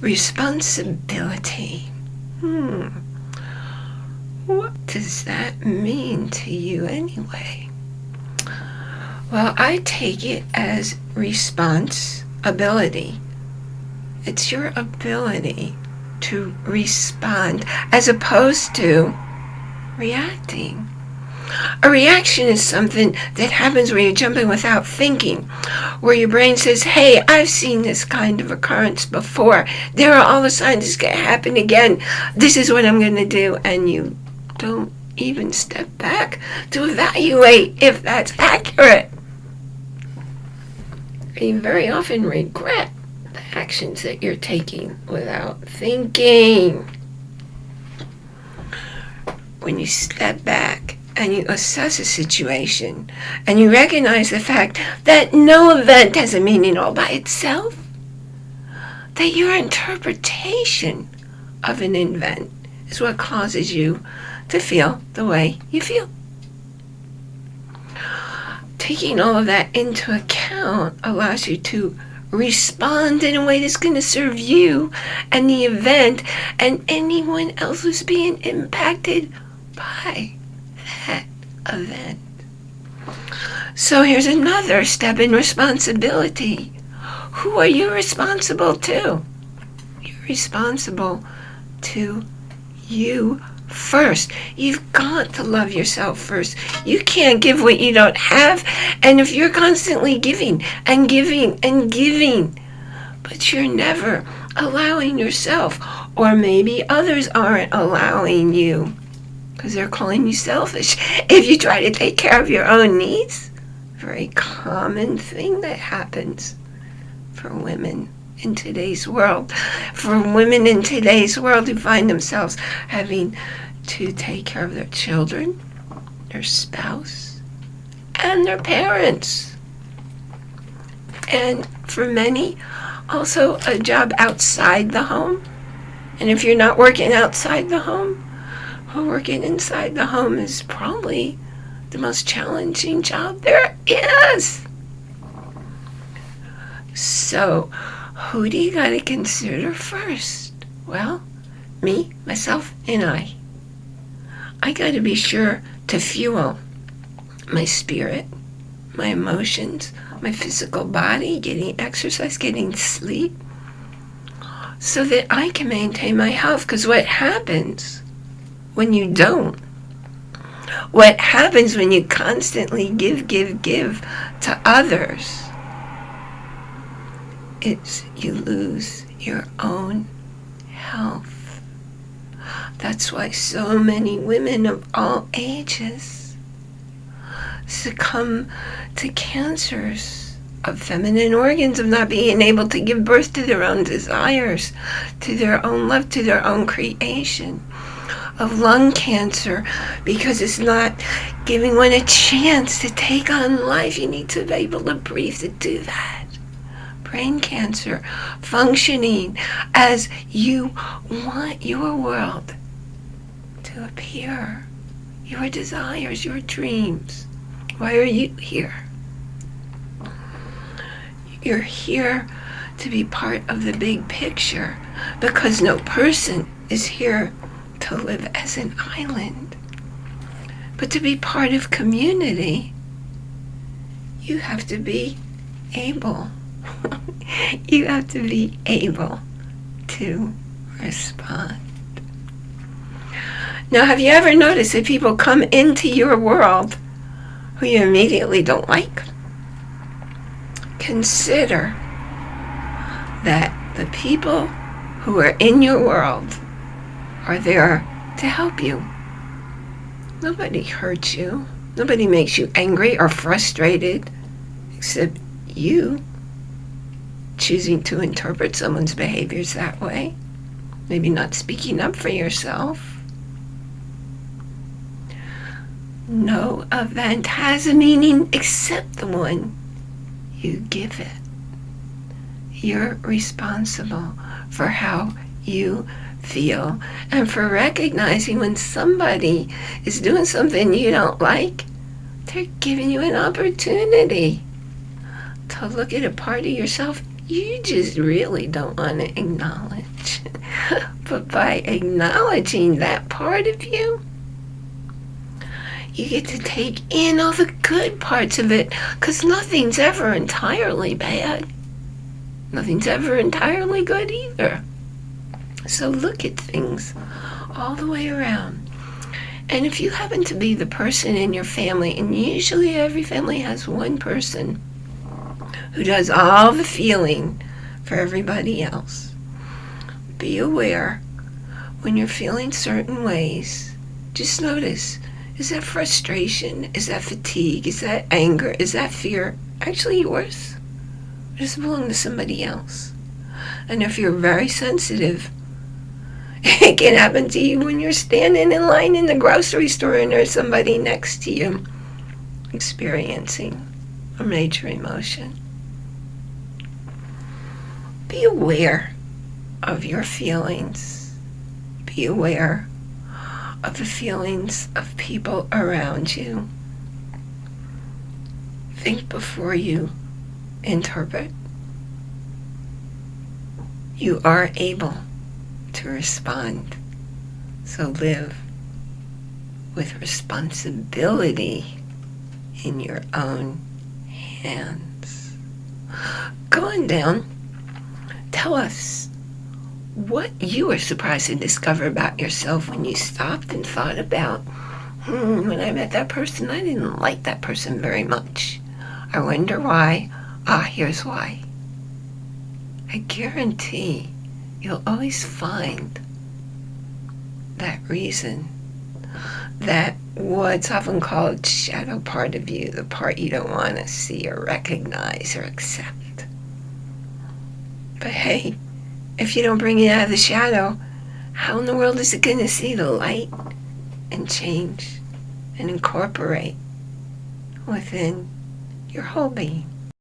responsibility. Hmm. What does that mean to you anyway? Well, I take it as responsibility. It's your ability to respond as opposed to reacting. A reaction is something that happens when you're jumping without thinking, where your brain says, hey, I've seen this kind of occurrence before. There are all the signs it's going to happen again. This is what I'm going to do. And you don't even step back to evaluate if that's accurate. You very often regret the actions that you're taking without thinking. When you step back and you assess a situation and you recognize the fact that no event has a meaning all by itself, that your interpretation of an event is what causes you to feel the way you feel. Taking all of that into account allows you to respond in a way that's going to serve you and the event and anyone else who's being impacted by event. So here's another step in responsibility. Who are you responsible to? You're responsible to you first. You've got to love yourself first. You can't give what you don't have. And if you're constantly giving and giving and giving, but you're never allowing yourself, or maybe others aren't allowing you because they're calling you selfish. If you try to take care of your own needs, very common thing that happens for women in today's world. For women in today's world who find themselves having to take care of their children, their spouse, and their parents. And for many, also a job outside the home. And if you're not working outside the home, working inside the home is probably the most challenging job there is. So, who do you got to consider first? Well, me, myself, and I. I got to be sure to fuel my spirit, my emotions, my physical body, getting exercise, getting sleep, so that I can maintain my health. Because what happens when you don't. What happens when you constantly give, give, give to others It's you lose your own health. That's why so many women of all ages succumb to cancers of feminine organs, of not being able to give birth to their own desires, to their own love, to their own creation of lung cancer because it's not giving one a chance to take on life. You need to be able to breathe to do that. Brain cancer, functioning as you want your world to appear, your desires, your dreams. Why are you here? You're here to be part of the big picture because no person is here to live as an island. But to be part of community, you have to be able. you have to be able to respond. Now, have you ever noticed that people come into your world who you immediately don't like? Consider that the people who are in your world are there to help you. Nobody hurts you. Nobody makes you angry or frustrated except you choosing to interpret someone's behaviors that way. Maybe not speaking up for yourself. No event has a meaning except the one you give it. You're responsible for how you feel and for recognizing when somebody is doing something you don't like, they're giving you an opportunity to look at a part of yourself you just really don't want to acknowledge. but by acknowledging that part of you, you get to take in all the good parts of it because nothing's ever entirely bad. Nothing's ever entirely good either. So look at things all the way around. And if you happen to be the person in your family, and usually every family has one person who does all the feeling for everybody else, be aware when you're feeling certain ways, just notice is that frustration? Is that fatigue? Is that anger? Is that fear actually yours? Or does it belong to somebody else? And if you're very sensitive, it can happen to you when you're standing in line in the grocery store and there's somebody next to you experiencing a major emotion. Be aware of your feelings. Be aware of the feelings of people around you. Think before you interpret. You are able to respond. So live with responsibility in your own hands. Going down, tell us what you were surprised to discover about yourself when you stopped and thought about, hmm, when I met that person, I didn't like that person very much. I wonder why. Ah, here's why. I guarantee you'll always find that reason, that what's often called shadow part of you, the part you don't want to see or recognize or accept. But hey, if you don't bring it out of the shadow, how in the world is it going to see the light and change and incorporate within your whole being?